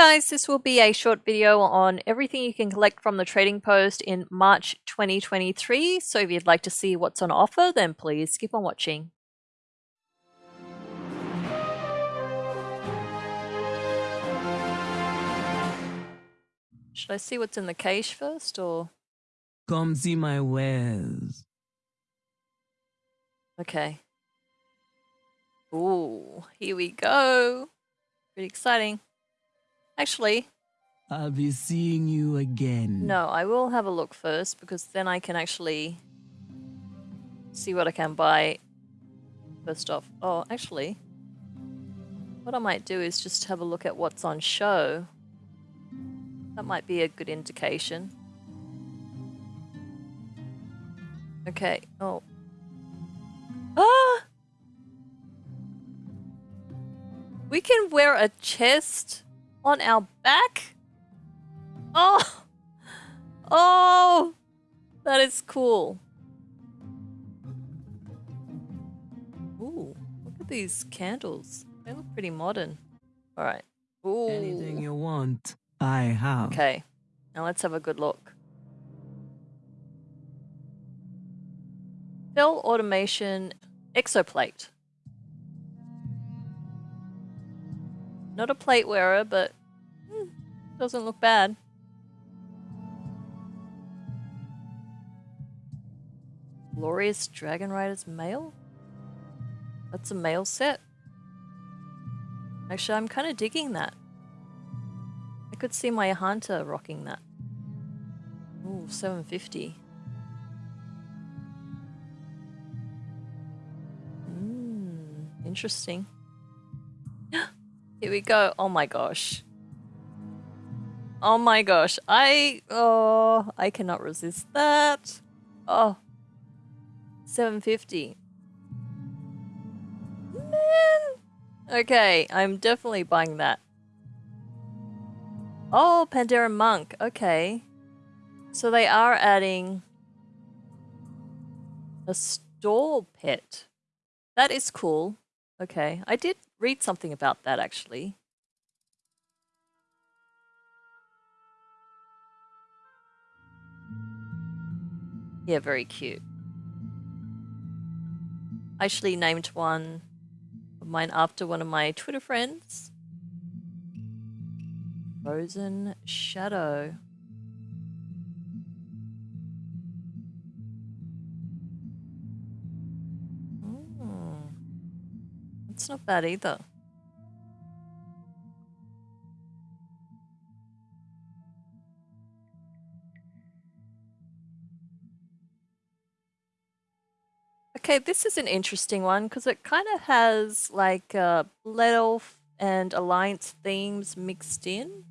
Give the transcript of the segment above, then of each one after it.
guys, this will be a short video on everything you can collect from the Trading Post in March 2023. So if you'd like to see what's on offer, then please keep on watching. Should I see what's in the cache first, or...? Come see my wares. Okay. Ooh, here we go. Pretty exciting. Actually, I'll be seeing you again. no, I will have a look first because then I can actually see what I can buy first off. Oh, actually, what I might do is just have a look at what's on show. That might be a good indication. Okay. Oh. Ah! We can wear a chest on our back? Oh! Oh! That is cool. Ooh, look at these candles. They look pretty modern. Alright. Ooh. Anything you want, I have. Okay. Now let's have a good look. Bell Automation Exoplate. Not a plate wearer, but hmm, doesn't look bad. Glorious Dragon Riders Mail? That's a mail set. Actually, I'm kind of digging that. I could see my hunter rocking that. Ooh, 750. Mmm, interesting. Here we go. Oh my gosh. Oh my gosh. I, oh, I cannot resist that. Oh. 750. Man. Okay, I'm definitely buying that. Oh, Pandaren Monk. Okay. So they are adding a store pet. That is cool. Okay. I did read something about that actually. Yeah, very cute. I actually named one of mine after one of my Twitter friends. Frozen Shadow. It's not bad either. Okay, this is an interesting one because it kind of has like uh, Blood Elf and Alliance themes mixed in.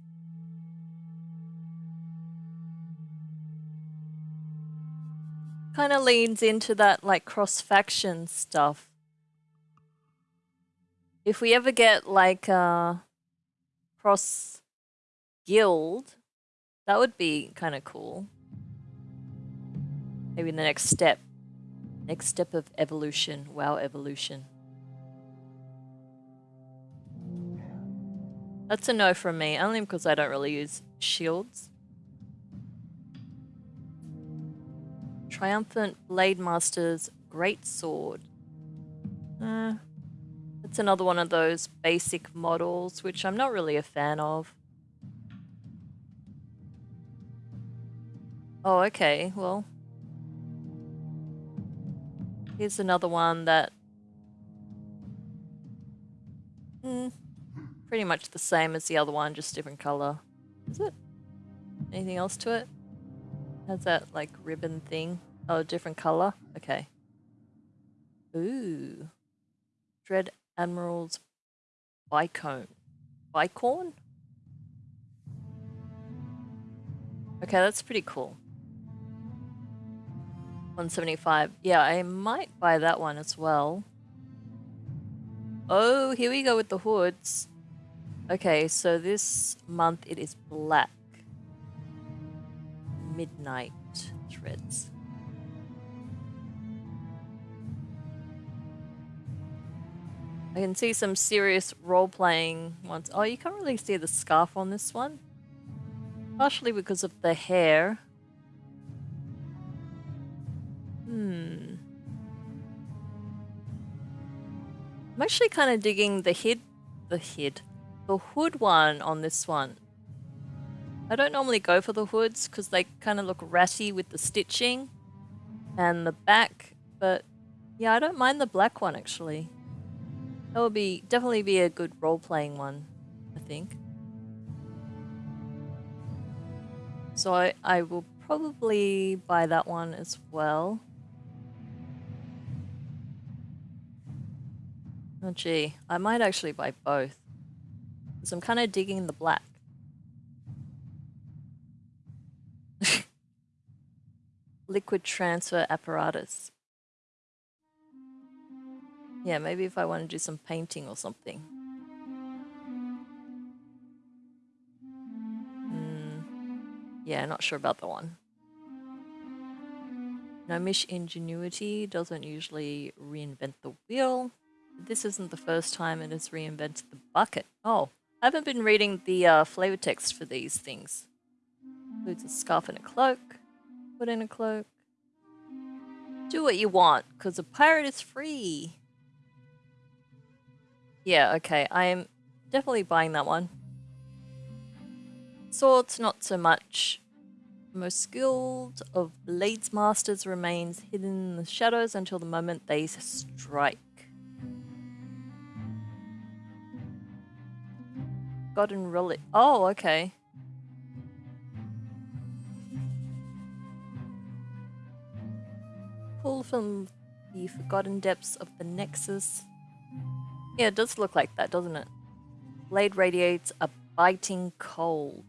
Kind of leans into that like cross-faction stuff if we ever get like a cross guild, that would be kind of cool. Maybe in the next step. Next step of evolution. WoW evolution. That's a no from me, only because I don't really use shields. Triumphant Blade Master's Great Sword. It's another one of those basic models, which I'm not really a fan of. Oh, okay, well. Here's another one that... Mm, pretty much the same as the other one, just different color. Is it? Anything else to it? Has that, like, ribbon thing? Oh, different color? Okay. Ooh. Dread Admiral's Bicone. Bicorn? Okay, that's pretty cool. 175. Yeah, I might buy that one as well. Oh, here we go with the hoods. Okay, so this month it is black. Midnight threads. I can see some serious role-playing ones. Oh, you can't really see the scarf on this one. Partially because of the hair. Hmm. I'm actually kind of digging the head, the head, the hood one on this one. I don't normally go for the hoods because they kind of look ratty with the stitching and the back, but yeah, I don't mind the black one actually. That would be definitely be a good role-playing one, I think. So I, I will probably buy that one as well. Oh gee, I might actually buy both. Because I'm kind of digging the black. Liquid transfer apparatus. Yeah, maybe if I want to do some painting or something. Hmm. Yeah, not sure about the one. Gnomish ingenuity doesn't usually reinvent the wheel. This isn't the first time it has reinvented the bucket. Oh, I haven't been reading the uh, flavor text for these things. Includes a scarf and a cloak. Put in a cloak. Do what you want, because a pirate is free. Yeah, okay, I'm definitely buying that one. Swords, not so much. Most skilled of Blades Masters remains hidden in the shadows until the moment they strike. Forgotten Relic. Oh, okay. Pull from the Forgotten Depths of the Nexus. Yeah, it does look like that, doesn't it? Blade radiates a biting cold.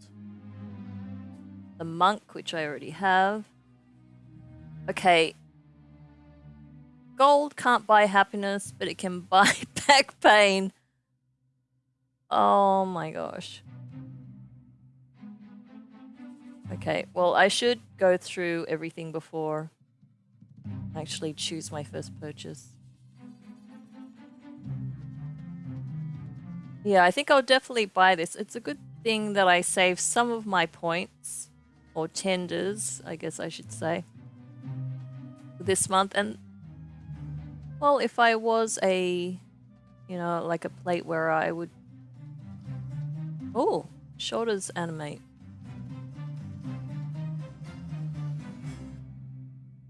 The Monk, which I already have. Okay. Gold can't buy happiness, but it can buy back pain. Oh my gosh. Okay, well, I should go through everything before I actually choose my first purchase. Yeah, I think I'll definitely buy this. It's a good thing that I save some of my points, or tenders, I guess I should say, this month. And, well, if I was a, you know, like a plate where I would Oh, shoulders animate.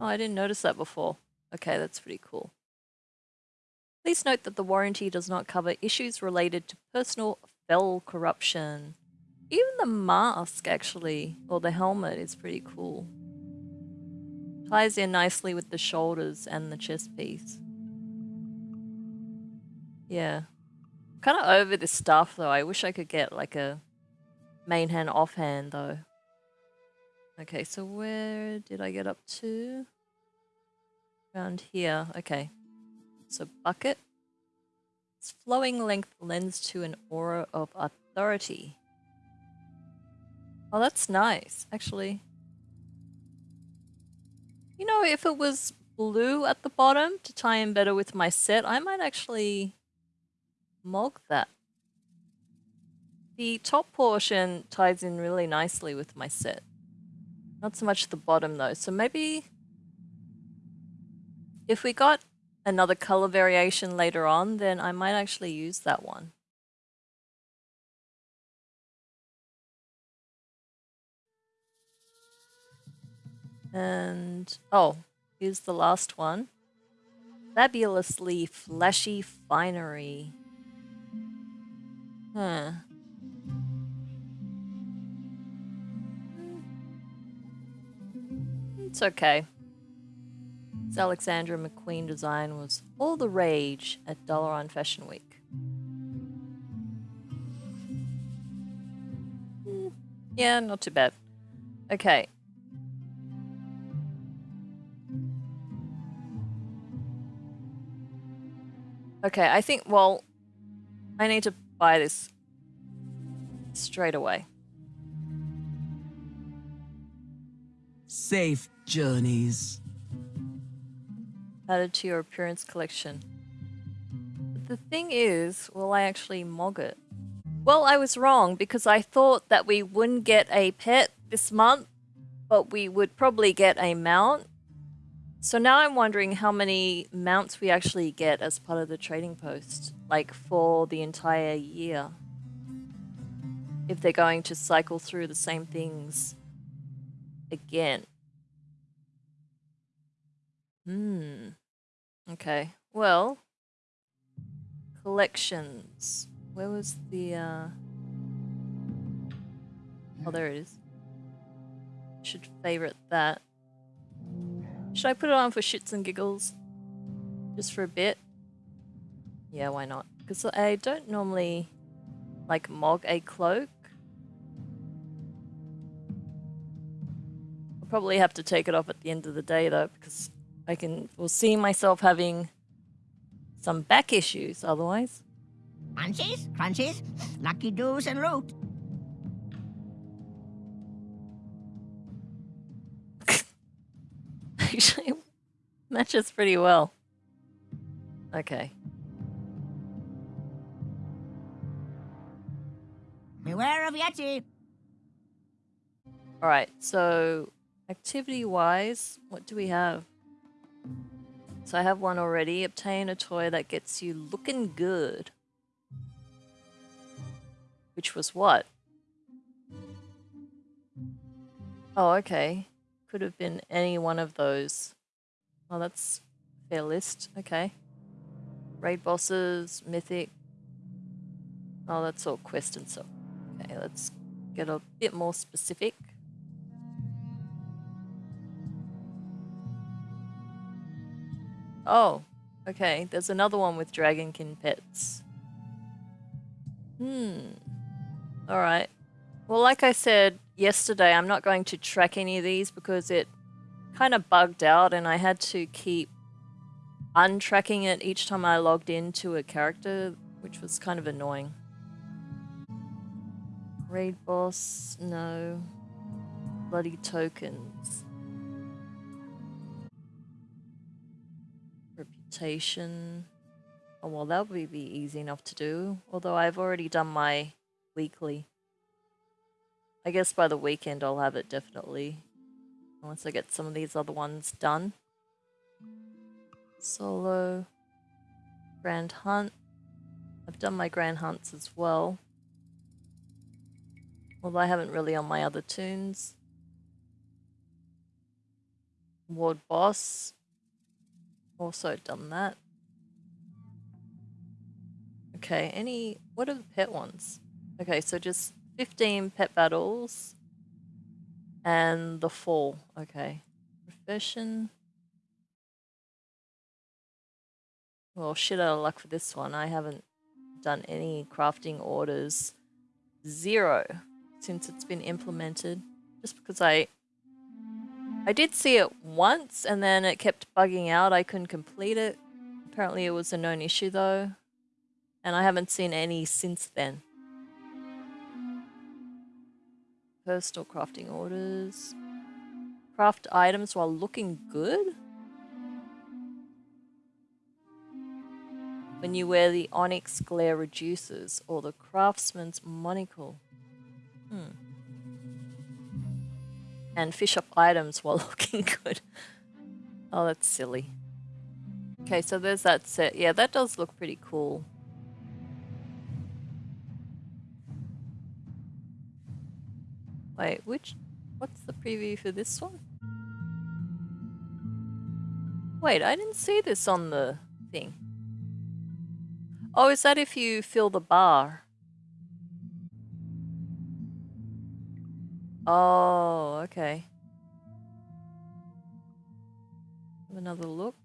Oh, I didn't notice that before. Okay, that's pretty cool. Please note that the warranty does not cover issues related to personal fel corruption. Even the mask, actually, or the helmet, is pretty cool. Ties in nicely with the shoulders and the chest piece. Yeah, Kind of over this stuff though. I wish I could get like a main hand off hand, though. Okay, so where did I get up to? Around here. Okay. So bucket. Its flowing length lends to an aura of authority. Oh, that's nice, actually. You know, if it was blue at the bottom to tie in better with my set, I might actually Mog that. The top portion ties in really nicely with my set. Not so much the bottom though, so maybe if we got another color variation later on, then I might actually use that one. And, oh, here's the last one. Fabulously flashy finery. Huh. It's okay. Alexandra McQueen design was all the rage at Dalaran Fashion Week. Hmm. Yeah, not too bad. Okay. Okay, I think, well, I need to buy this straight away. Safe journeys. Added to your appearance collection. the thing is, will I actually mog it? Well, I was wrong because I thought that we wouldn't get a pet this month, but we would probably get a mount. So now I'm wondering how many mounts we actually get as part of the trading post, like for the entire year. If they're going to cycle through the same things again. Hmm. Okay. Well, collections. Where was the, uh... Oh, there it is. Should favorite that. Should I put it on for shits and giggles? Just for a bit? Yeah, why not? Because I don't normally, like, mog a cloak. I'll probably have to take it off at the end of the day, though, because I can foresee myself having some back issues otherwise. Crunchies, crunchies, lucky doos and root. Actually, matches pretty well. Okay. Beware of Yeti. Alright, so activity-wise, what do we have? So I have one already. Obtain a toy that gets you looking good. Which was what? Oh, okay. Could have been any one of those. Oh, that's fair list. Okay. Raid bosses, mythic. Oh, that's all quest and stuff. Okay, let's get a bit more specific. Oh, okay. There's another one with Dragonkin pets. Hmm. Alright. Well, like I said yesterday, I'm not going to track any of these because it kind of bugged out and I had to keep untracking it each time I logged into a character, which was kind of annoying. Raid boss, no. Bloody tokens. Reputation. Oh, well, that would be easy enough to do. Although I've already done my weekly. I guess by the weekend I'll have it definitely. Once I get some of these other ones done. Solo. Grand Hunt. I've done my Grand Hunts as well. Although I haven't really on my other tunes. Ward Boss. Also done that. Okay, any... What are the pet ones? Okay, so just 15 pet battles. And the fall. Okay. Profession. Well, shit out of luck for this one. I haven't done any crafting orders. Zero since it's been implemented. Just because I... I did see it once and then it kept bugging out. I couldn't complete it. Apparently it was a known issue though. And I haven't seen any since then. Personal crafting orders. Craft items while looking good? When you wear the onyx glare reduces or the craftsman's monocle. Hmm. And fish up items while looking good. Oh, that's silly. Okay, so there's that set. Yeah, that does look pretty cool. Wait, which... What's the preview for this one? Wait, I didn't see this on the thing. Oh, is that if you fill the bar? Oh, okay. Have another look.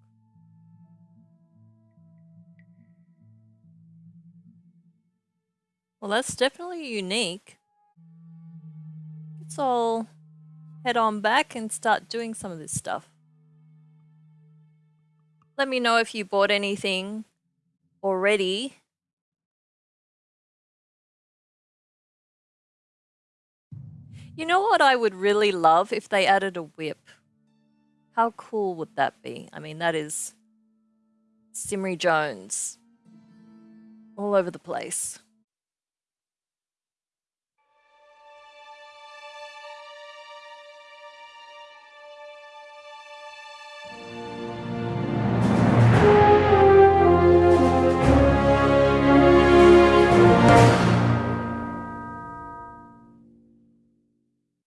Well, that's definitely unique. Let's all head on back and start doing some of this stuff. Let me know if you bought anything already. You know what I would really love if they added a whip? How cool would that be? I mean, that is Simri Jones. all over the place.